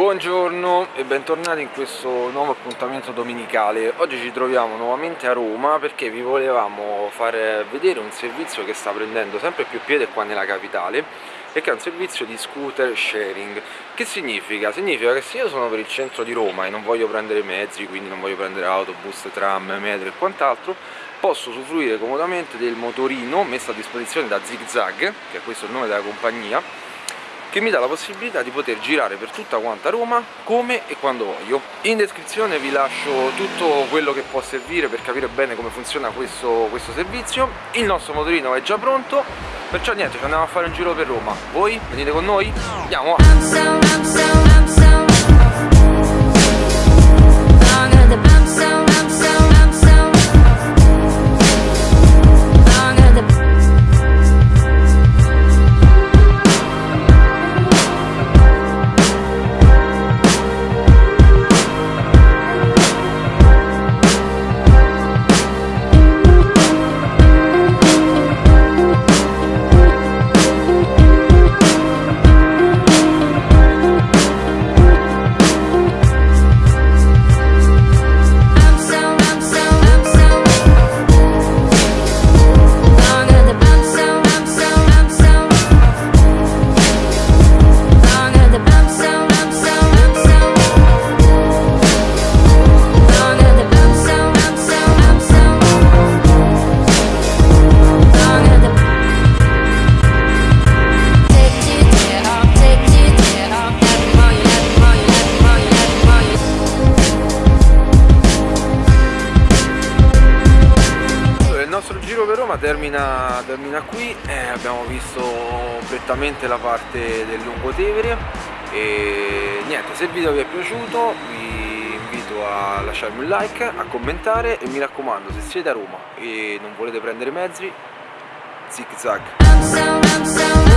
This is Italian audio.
Buongiorno e bentornati in questo nuovo appuntamento domenicale Oggi ci troviamo nuovamente a Roma perché vi volevamo far vedere un servizio che sta prendendo sempre più piede qua nella capitale e che è un servizio di scooter sharing Che significa? Significa che se io sono per il centro di Roma e non voglio prendere mezzi, quindi non voglio prendere autobus, tram, metro e quant'altro posso usufruire comodamente del motorino messo a disposizione da ZigZag, che è questo il nome della compagnia che mi dà la possibilità di poter girare per tutta quanta Roma come e quando voglio. In descrizione vi lascio tutto quello che può servire per capire bene come funziona questo, questo servizio. Il nostro motorino è già pronto, perciò niente, ci andiamo a fare un giro per Roma. Voi venite con noi? Andiamo! Roma termina, termina qui, eh, abbiamo visto prettamente la parte del Lungotevere e niente, se il video vi è piaciuto vi invito a lasciarmi un like, a commentare e mi raccomando se siete a Roma e non volete prendere mezzi, zig zag.